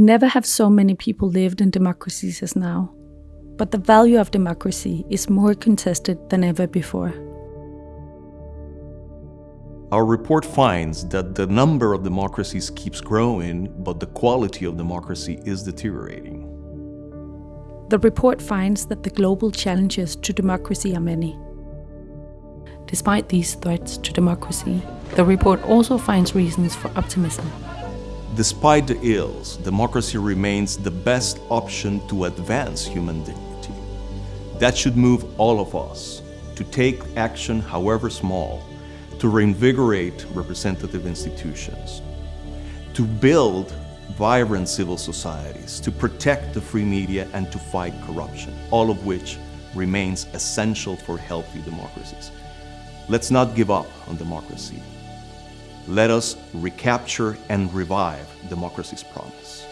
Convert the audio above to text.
Never have so many people lived in democracies as now. But the value of democracy is more contested than ever before. Our report finds that the number of democracies keeps growing, but the quality of democracy is deteriorating. The report finds that the global challenges to democracy are many. Despite these threats to democracy, the report also finds reasons for optimism. Despite the ills, democracy remains the best option to advance human dignity. That should move all of us to take action, however small, to reinvigorate representative institutions, to build vibrant civil societies, to protect the free media and to fight corruption, all of which remains essential for healthy democracies. Let's not give up on democracy. Let us recapture and revive democracy's promise.